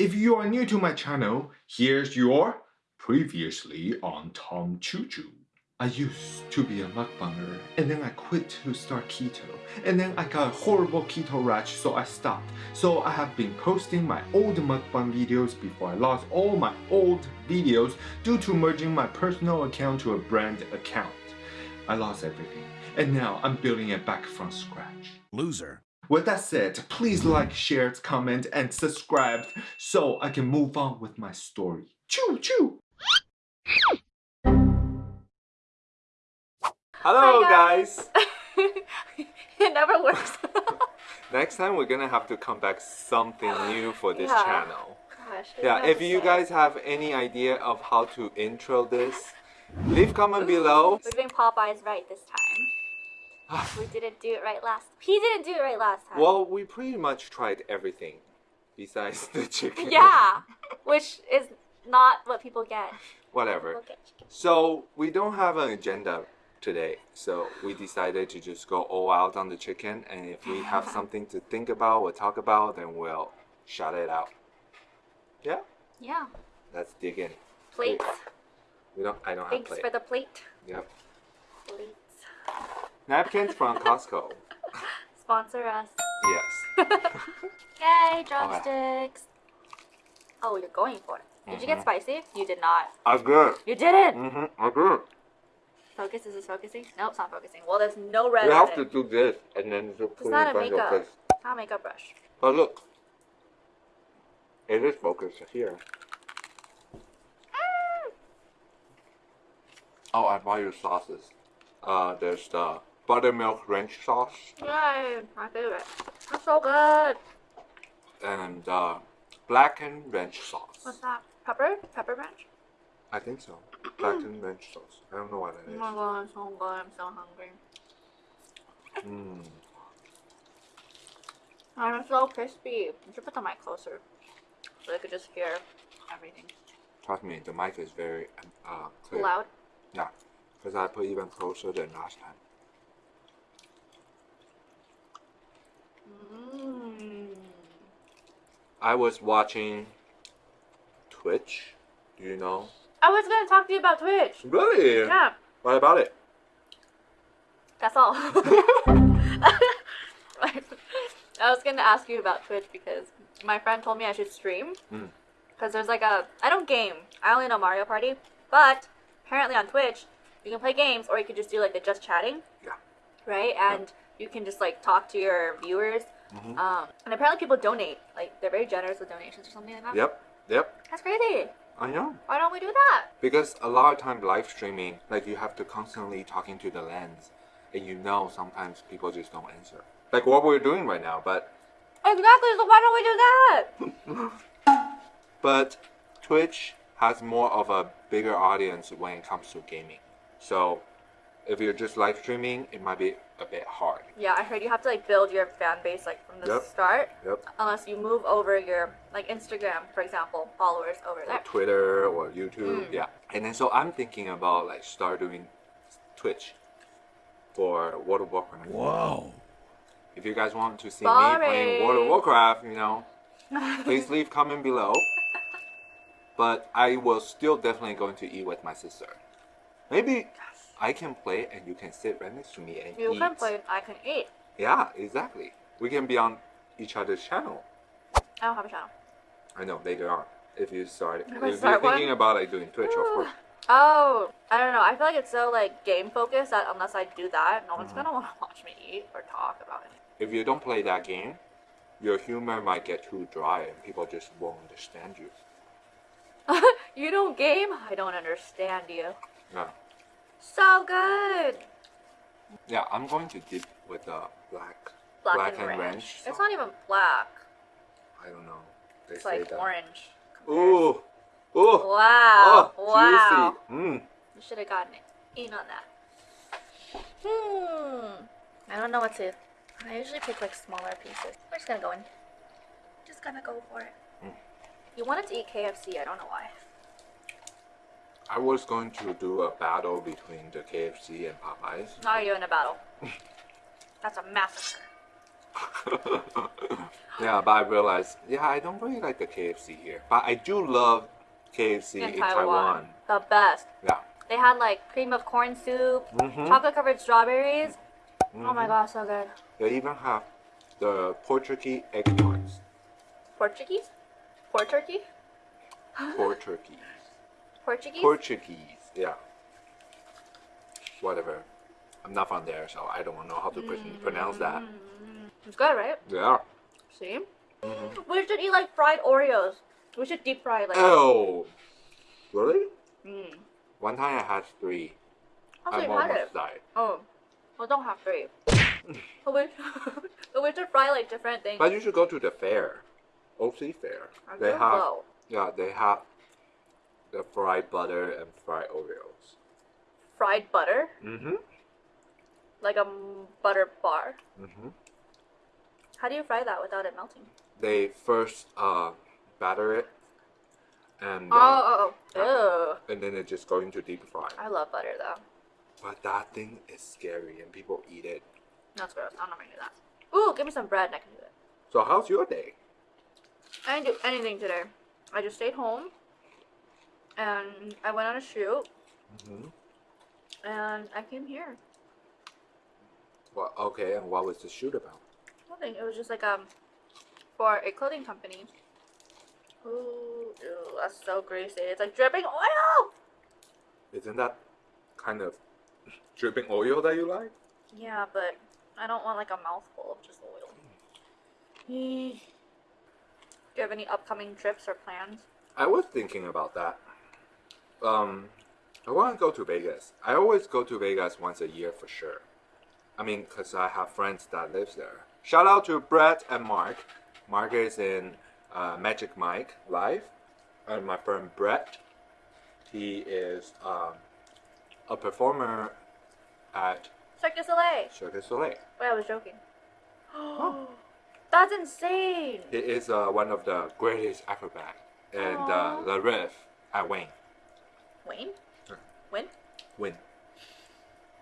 If you are new to my channel, here's your previously on Tom Choo Choo. I used to be a mukbanger and then I quit to start keto and then I got a horrible keto rash so I stopped. So I have been posting my old mukbang videos before I lost all my old videos due to merging my personal account to a brand account. I lost everything and now I'm building it back from scratch. Loser. With that said, please like, share, comment, and subscribe so I can move on with my story. Choo choo! Hello Hi, guys! it never works. Next time we're gonna have to come back something new for this Yeah. channel. Gosh, Yeah, if you say. guys have any idea of how to intro this, leave comment below. We're doing Popeyes right this time. we didn't do it right last. He didn't do it right last time. Well, we pretty much tried everything besides the chicken. Yeah, which is not what people get. Whatever. People get. So we don't have an agenda today, so we decided to just go all out on the chicken. And if we have something to think about or talk about, then we'll shout it out. Yeah, Yeah, let's dig in. plates. We don't. I don't have Thanks plate. for the plate. Yep. Plates. Napkins from Costco. Sponsor us. Yes. Yay, drumsticks. Oh, you're going for it. Did you get Mhm. spicy? You did not. I good. You didn't. Mhm. I good. Focus. Is this focusing? Nope, it's not focusing. Well, there's no red. You have to do this and then just put it not in a front of your makeup. face. Not a makeup brush. But look, it is focused here. Oh, I bought you sauces. Uh, there's the buttermilk ranch sauce Yay, my favorite. That's so good. and uh, blackened ranch sauce. What's that? Pepper? Pepper ranch? I think so. Blackened ranch sauce. I don't know what Oh it my is. god, it's so good. I'm so hungry. Mm. I'm so crispy. You should put the mic closer so I could just hear everything. Trust me, the mic is very uh, clear. Loud. Yeah, because I put even closer than last time. I was watching Twitch. Do you know? I was gonna talk to you about Twitch. Really? Yeah, What about it? that's all. I was gonna ask you about Twitch because my friend told me I should stream. Mm. Because there's like a. I don't game. I only know Mario Party. But apparently on Twitch, you can play games or you could just do like the just chatting. Yeah. Right? And you can just like talk to your viewers. Mhm. Um, and apparently people donate. Like they're very generous with donations or something like that. Yep, yep. That's crazy. I know. Why don't we do that? Because a lot of time live streaming, like you have to constantly talking to the lens, and you know sometimes people just don't answer. Like what we're doing right now, but Exactly. So why don't we do that? but Twitch has more of a bigger audience when it comes to gaming. So if you're just live streaming, it might be a bit hard. Yeah, I heard you have to like build your fan base like from the Yep. start. Yep. Unless you move over your like Instagram, for example, followers over Or there. Twitter or YouTube, Mm. yeah. And then so I'm thinking about like start doing Twitch for World of Warcraft. Whoa. If you guys want to see me playing World of Warcraft, you know, please leave comment below. But I will still definitely going to eat with my sister. Maybe I can play and you can sit right next to me and you eat. can play. And I can eat. Yeah, exactly. We can be on each other's channel. I don't have a channel. I know later on. If you start, If if, I you're start one? thinking about like doing Twitch, of course. Oh, I don't know. I feel like it's so like game focused that unless I do that, no one's mm-hmm. gonna want to watch me eat or talk about it. If you don't play that game, your humor might get too dry and people just won't understand you. you don't game? I don't understand you. Yeah. So good. Yeah, I'm going to dip with the black, Black, black and, ranch. It's not even black. I don't know. They It's like that. orange. Ooh, ooh, Wow. oh, wow. juicy. Mm. You should have gotten it in on that. Hmm. I don't know what to. I usually pick like smaller pieces. We're just gonna go in. Just gonna go for it. Mm. You wanted to eat KFC. I don't know why. I was going to do a battle between the KFC and Popeyes. Now you're doing a battle. That's a massacre. yeah, but I realized, yeah, I don't really like the KFC here, but I do love KFC in, in Taiwan. Taiwan. The best. Yeah. They had like cream of corn soup, Mhm. chocolate covered strawberries. Oh my Mhm. gosh, so good. They even have the Portuguese egg eggplants. Portuguese? Port turkey? Portuguese. Portuguese? Portuguese, yeah. Whatever. I'm not from there, so I don't know how to pr- pronounce that. it's good, right? Yeah. See? Mhm. We should eat like fried Oreos. We should deep fry like. Oh, really? Mm. One time I had three. How I you had it? almost died. Oh, well, don't have three. but we, but we should fry like different things. But you should go to the fair, OC fair. I They have go. yeah, they have the fried butter and fried Oreos. fried butter, Mm-hmm. like a butter bar. Mm-hmm. How do you fry that without it melting? They first uh, batter it, and uh, Oh, oh, oh. And then it just go into deep fry. I love butter though. But that thing is scary, and people eat it. That's gross. I'm not gonna do that. Ooh, give me some bread and I can do it. So how's your day? I didn't do anything today. I just stayed home and I went on a shoot Mm-hmm. and I came here. Well, okay, and what was the shoot about? Nothing. It was just like um for a clothing company. Ooh, ew, that's so greasy. It's like dripping oil. Isn't that kind of dripping oil that you like? Yeah, but I don't want like a mouthful of just oil. Do you have any upcoming trips or plans? I was thinking about that. Um, I want to go to Vegas. I always go to Vegas once a year for sure. I mean, cause I have friends that lives there. Shout out to Brett and Mark. Mark is in uh, Magic Mike Live, and my friend Brett, he is um, a performer at Cirque du Soleil. Cirque du Soleil. Wait, I was joking. oh. That's insane. He is uh, one of the greatest acrobat, and uh, the riff at Wayne. Wayne? Sure. Wynn? Wynn.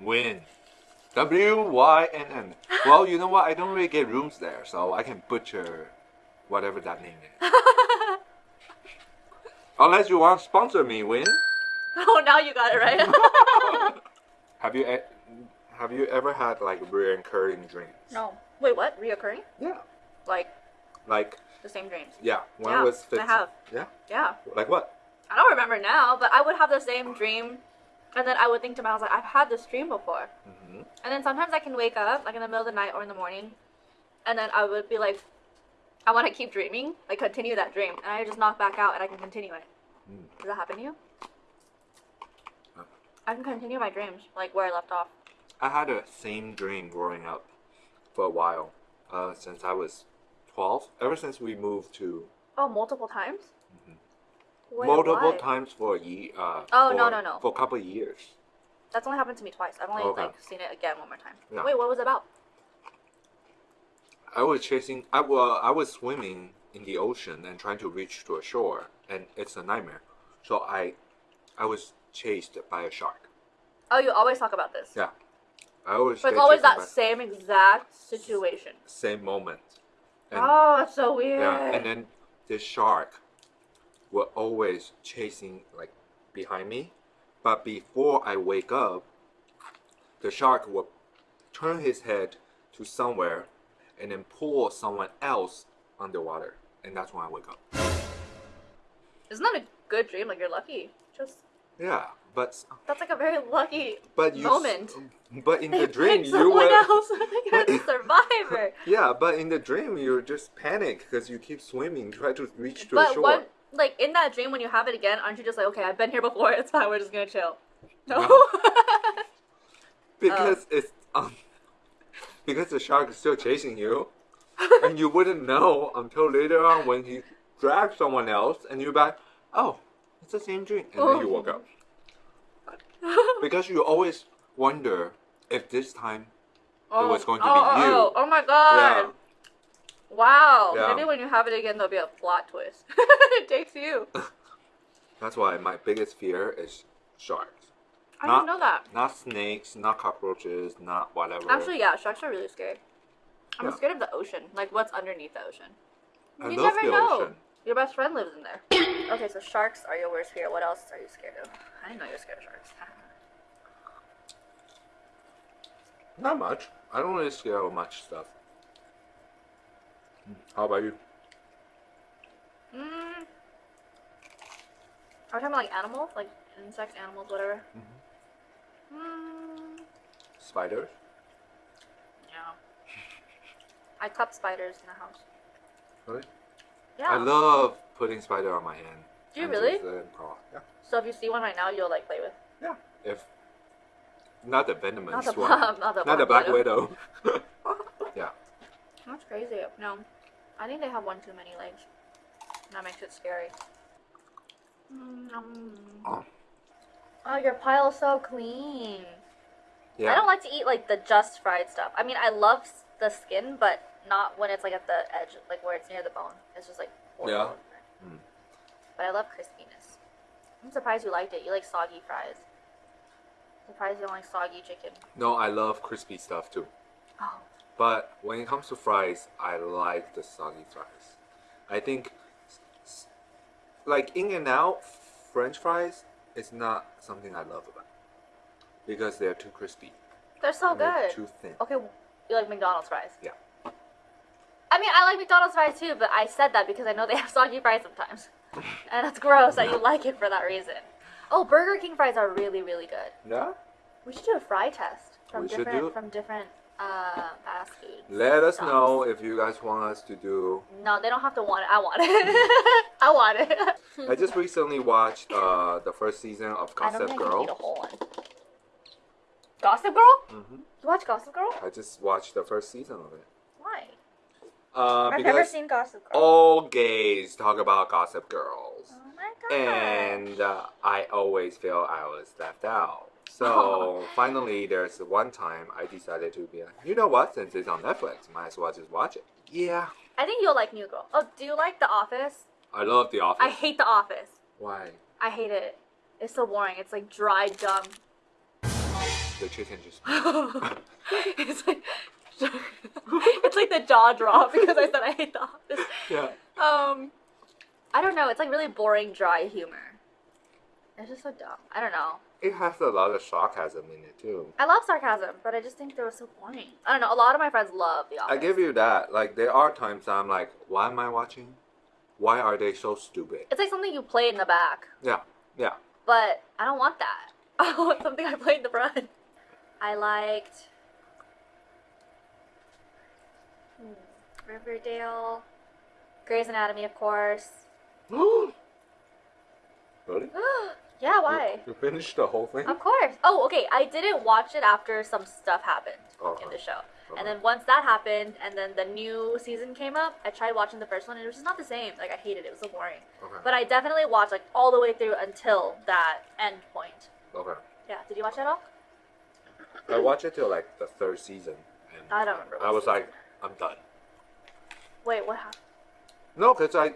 Wynn. W Y N N. Well, you know what? I don't really get rooms there, so I can butcher whatever that name is. Unless you want to sponsor me, Wynn. Oh, now you got it right. Have you have you ever had like recurring dreams? no. Wait, what? Reoccurring? Yeah. Like Like the same dreams? yeah, when Yeah, I was 15. I have. Yeah. Yeah. Like what? I don't remember now, but I would have the same dream, and then I would think to myself, like, I've had this dream before. hmm And then sometimes I can wake up, like in the middle of the night or in the morning, and then I would be like, I want to keep dreaming, like continue that dream, and I just knock back out and I can continue it. Mm. Does that happen to you? Uh. I can continue my dreams, like where I left off. I had the same dream growing up for a while, uh, since I was 12. Ever since we moved to Oh, multiple times? Wait, multiple why? times for a year. Uh, Oh, for, no, no, no. For a couple of years. That's only happened to me twice. I've only Okay. like seen it again one more time. Yeah. Wait, what was it about? I was chasing. I well, I was swimming in the ocean and trying to reach to a shore, and it's a nightmare. So I, I was chased by a shark. Oh, you always talk about this. Yeah, I always. But it's always that same exact situation. same moment. And, oh, it's so weird. Yeah, and then this shark were always chasing like behind me, but before I wake up, the shark will turn his head to somewhere and then pull someone else underwater, and that's when I wake up. Isn't that a good dream? Like you're lucky. Just Yeah, but that's like a very lucky but you moment. but in the dream you were else. you're the survivor. yeah, but in the dream you're just panic because you keep swimming, try to reach to the shore. what, like in that dream, when you have it again, aren't you just like, okay, I've been here before. It's fine. We're just gonna chill. No. No. Oh. Because it's um, because the shark is still chasing you, and you wouldn't know until later on when he drags someone else, and you're like, oh, it's the same dream, and then you woke up. Because you always wonder if this time oh, was going to oh, be oh, you. Oh, oh my god. Yeah. Wow. Yeah. Maybe when you have it again, there'll be a plot twist. it takes you. that's why my biggest fear is sharks. I Not- didn't know that. Not snakes, not cockroaches, not whatever. Actually, yeah, sharks are really scary. I'm Yeah. scared of the ocean. Like what's underneath the ocean? I you never know. ocean. Your best friend lives in there. okay, so sharks are your worst fear. What else are you scared of? I didn't know you were scared of sharks. Not much. I don't really scare of much stuff. How about you? Mm. Are we talking about like animals, like insects, animals, whatever? Mm. Spiders? Yeah. I cup spiders in the house. Really? Yeah. I love putting spider on my hand. Do you really? Yeah. So if you see one right now, you'll like play with. Yeah. If not the venomous Not the one. not the not the black widow. yeah. That's crazy. No, I think they have one too many legs. That makes it scary. Mm, Oh. Oh, your pile is so clean. Yeah. I don't like to eat like the just fried stuff. I mean, I love the skin, but not when it's like at the edge, like where it's near the bone. It's just like. Yeah. Mm. But I love crispiness. I'm surprised you liked it. You like soggy fries. Surprised you don't like soggy chicken. No, I love crispy stuff too. Oh, But when it comes to fries, I like the soggy fries. I think, like In and Out French fries is not something I love about because they're too crispy. they're so and they're good. Too thin. Okay, you like McDonald's fries? Yeah. I mean, I like McDonald's fries too, but I said that because I know they have soggy fries sometimes. and it's gross that you like it for that reason. Oh, Burger King fries are really, really good. Yeah. We should do a fry test from We different do from different uh, fast foods. Let us Jobs. know if you guys want us to do. No, they don't have to want it. I want it. I want it. I just recently watched uh, the first season of I don't Gossip think I eat a Girl. whole one. Gossip Girl? hmm You watch Gossip Girl? I just watched the first season of it. Why? Uh, I've never seen Gossip Girl. all gays talk about Gossip Girls. Oh my god. and uh, I always feel I was left out. So finally, there's one time I decided to be like, you know what? Since it's on Netflix, might as well just watch it. Yeah, I think you'll like New Girl. Oh, do you like The Office? I love The Office. I hate The Office. Why? I hate it. It's so boring. It's like dry dumb. The chicken just. it's like it's like the jaw drop because I said I hate The Office. yeah. Um, I don't know. It's like really boring, dry humor. It's just so dumb. I don't know. It has a lot of sarcasm in it too. I love sarcasm, but I just think they were so boring. I don't know. A lot of my friends love The Office. I give you that. Like there are times I'm like, why am I watching? Why are they so stupid? It's like something you play in the back, Yeah, yeah. but I don't want that. I want something I play in the front. I liked hmm, Riverdale, Grey's Anatomy, of course. really? yeah, why? You, you finished the whole thing? Of course. Oh, okay. I didn't watch it after some stuff happened Okay. in uh-huh. the show. Okay. And uh-huh. then once that happened, and then the new season came up, I tried watching the first one, and it was just not the same. Like I hated it; it was so boring. Okay. But I definitely watched like all the way through until that end point. okay. Yeah. Did you watch that all? I watched it till like the third season, and I don't remember. I was season. like, I'm done. wait, what happened? No, because I,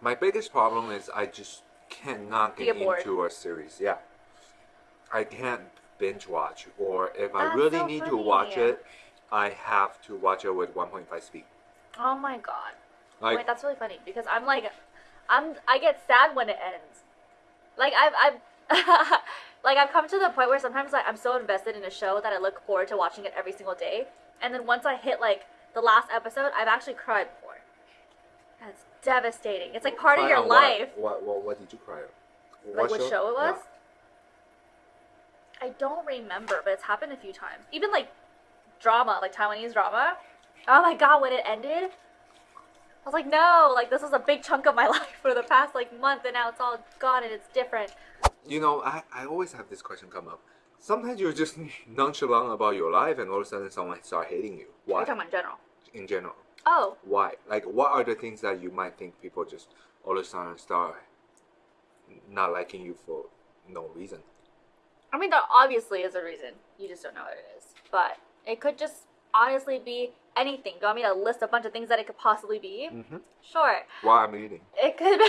my biggest problem is I just cannot get bored. into a series. Yeah, I can't binge watch, or if I really so need to watch it, I have to watch it with 1.5 speed. Oh my god. Like, Wait, that's really funny because I'm like, I'm I get sad when it ends. Like I've I've like I've come to the point where sometimes like I'm so invested in a show that I look forward to watching it every single day, and then once I hit like the last episode, I've actually cried before. That's devastating. It's like part of your what? life. What, what what did you cry on? Like what show it was? Yeah. I don't remember, but it's happened a few times. Even like drama, like Taiwanese drama. Oh my god, when it ended, I was like, no, like this was a big chunk of my life for the past like month, and now it's all gone and it's different. You know, I, I always have this question come up. Sometimes you're just nonchalant about your life, and all of a sudden someone start hating you. Why? talking about in general. In general, Oh, why? Like, what are the things that you might think people just all of a sudden start not liking you for no reason? I mean, there obviously is a reason. You just don't know what it is. But it could just honestly be anything. Do you want me to list a bunch of things that it could possibly be? Mm-hmm. Sure. Why I'm eating? It could be,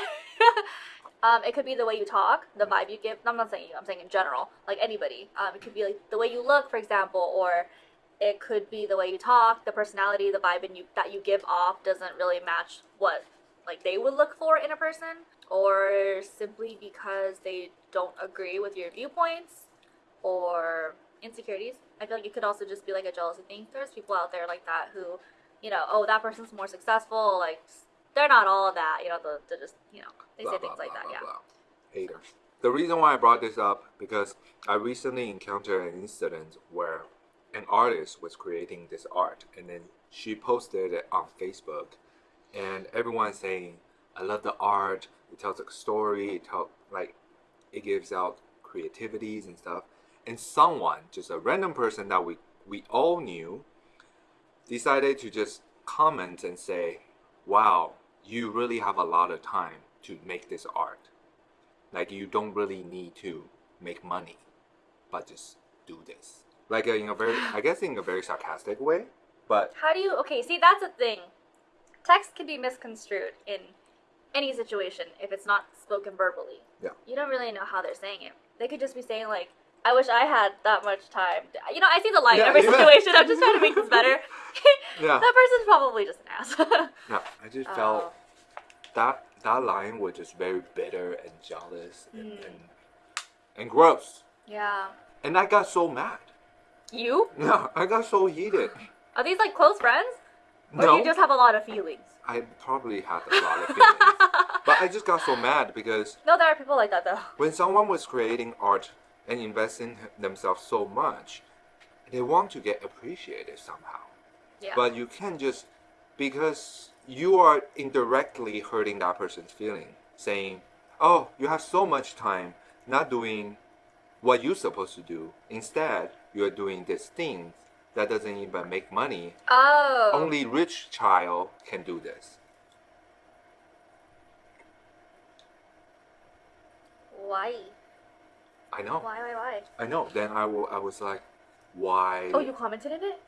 um, it could be the way you talk, the vibe you give. I'm not saying you. I'm saying in general, like anybody. Um, it could be like the way you look, for example, or it could be the way you talk, the personality, the vibe and you that you give off doesn't really match what like they would look for in a person, or simply because they don't agree with your viewpoints or insecurities. I feel like it could also just be like a jealousy thing. There's people out there like that who, you know, oh that person's more successful, like they're not all of that, you know, they're just you know, they blah, say blah, things like blah, that, blah, yeah. Haters. The reason why I brought this up because I recently encountered an incident where an artist was creating this art and then she posted it on Facebook and everyone's saying, I love the art, it tells a story, it tells like it gives out creativities and stuff. And someone, just a random person that we, we all knew, decided to just comment and say, Wow, you really have a lot of time to make this art. Like you don't really need to make money, but just do this. Like in a very, I guess in a very sarcastic way, but How do you okay, see that's a thing. Text can be misconstrued in any situation if it's not spoken verbally. Yeah. You don't really know how they're saying it. They could just be saying like, I wish I had that much time. You know, I see the light Yeah, in every yeah. situation. I'm just trying to make this better. yeah, that person's probably just an ass. no, I just Oh. felt that that line was just very bitter and jealous and, Mm. and and gross. yeah. And I got so mad. You? Yeah, I got so heated. Are these like close friends? Or do No, you just have a lot of feelings? I probably had a lot of feelings, but I just got so mad because No, there are people like that though. when someone was creating art and investing themselves so much, they want to get appreciated somehow. Yeah. But you can't just because you are indirectly hurting that person's feeling, saying, "Oh, you have so much time not doing what you're supposed to do. Instead, you're doing this thing that doesn't even make money. oh. Only rich child can do this." Why? I know. Why? Why? Why? I know. Then I I was like, "Why?" Oh, you commented in it?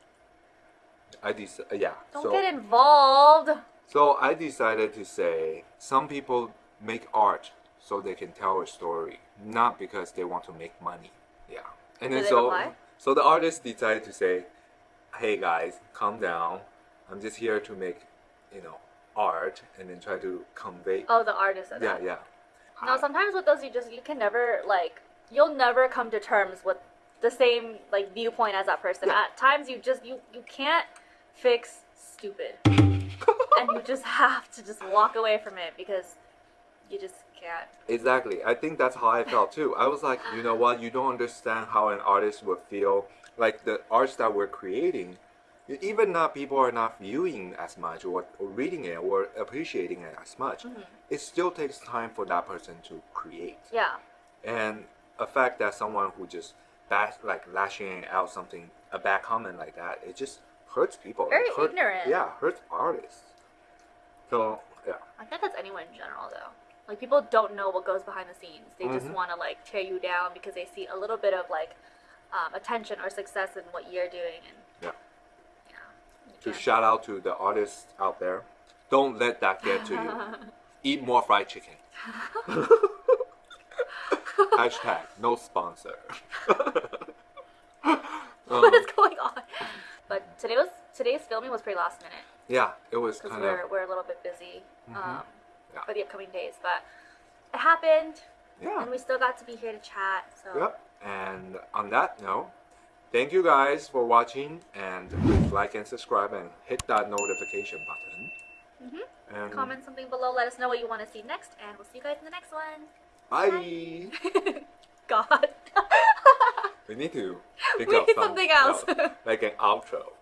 I dec- uh, yeah. Don't so get involved. So I decided to say some people make art so they can tell a story, not because they want to make money. Yeah. And then so so the artist decided to say, "Hey guys, calm down. I'm just here to make, you know, art and then try to convey." Oh, the artist yeah, that. yeah. No, sometimes with those you just you can never like you'll never come to terms with the same like viewpoint as that person. Yeah. At times you just you you can't fix stupid. and you just have to just walk away from it because you just can't. Exactly. I think that's how I felt too. I was like, you know what? You don't understand how an artist would feel. Like the arts that we're creating, even not people are not viewing as much or, or reading it or appreciating it as much. Mm-hmm. It still takes time for that person to create. Yeah. And a fact that someone who just bash, like lashing out something, a bad comment like that, it just hurts people. Very hurt- ignorant. Yeah, hurts artists. So yeah. I think that's anyone in general though. Like people don't know what goes behind the scenes. They just Mhm. want to like tear you down because they see a little bit of like um, attention or success in what you're doing and Yeah. yeah. to can't- shout out to the artists out there. Don't let that get to you. Eat more fried chicken. Hashtag no sponsor. what Um, is going on? But today was today's filming was pretty last minute yeah, it was because kind we're of we're a little bit busy um, Yeah. For the upcoming days. But it happened, yeah. and we still got to be here to chat. So Yep. And on that note, thank you guys for watching and please like and subscribe and hit that notification button. Mhm. And comment something below. Let us know what you want to see next, and we'll see you guys in the next one. bye. God. We need to think We need some- something else. like an outro.